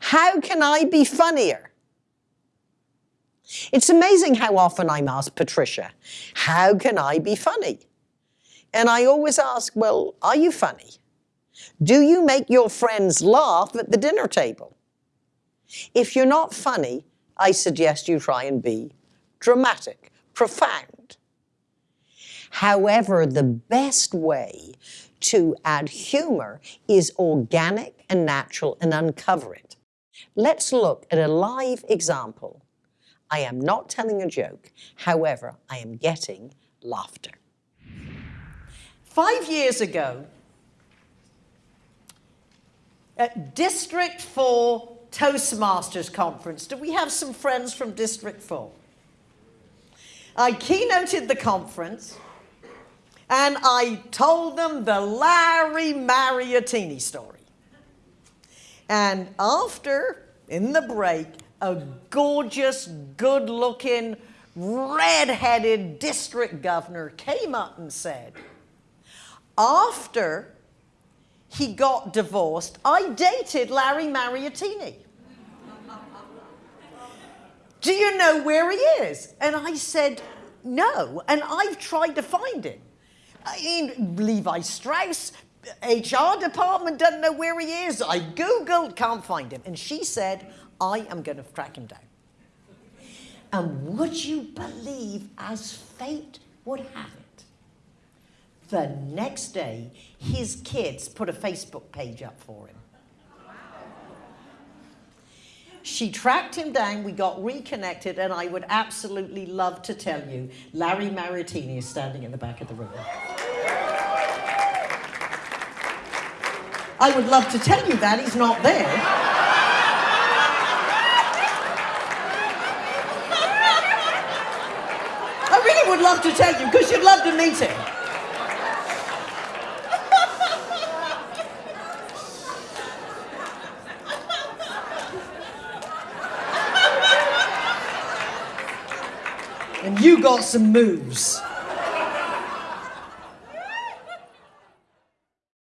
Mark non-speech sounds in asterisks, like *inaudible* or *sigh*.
How can I be funnier? It's amazing how often I'm asked, Patricia, how can I be funny? And I always ask, well, are you funny? Do you make your friends laugh at the dinner table? If you're not funny, I suggest you try and be dramatic, profound. However, the best way to add humor is organic and natural and uncover it. Let's look at a live example. I am not telling a joke. However, I am getting laughter. Five years ago, at District 4 Toastmasters Conference, do we have some friends from District 4? I keynoted the conference and I told them the Larry Mariottini story. And after, in the break, a gorgeous, good-looking, red-headed district governor came up and said, after he got divorced, I dated Larry Mariottini. *laughs* Do you know where he is? And I said, no, and I've tried to find him. I mean, Levi Strauss, HR department doesn't know where he is. I Googled, can't find him. And she said, I am going to track him down. And would you believe, as fate would have it, the next day, his kids put a Facebook page up for him. She tracked him down, we got reconnected, and I would absolutely love to tell you, Larry Mariottini is standing in the back of the room. I would love to tell you that, he's not there. I really would love to tell you, because you'd love to meet him. and you got some moves.